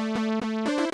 Música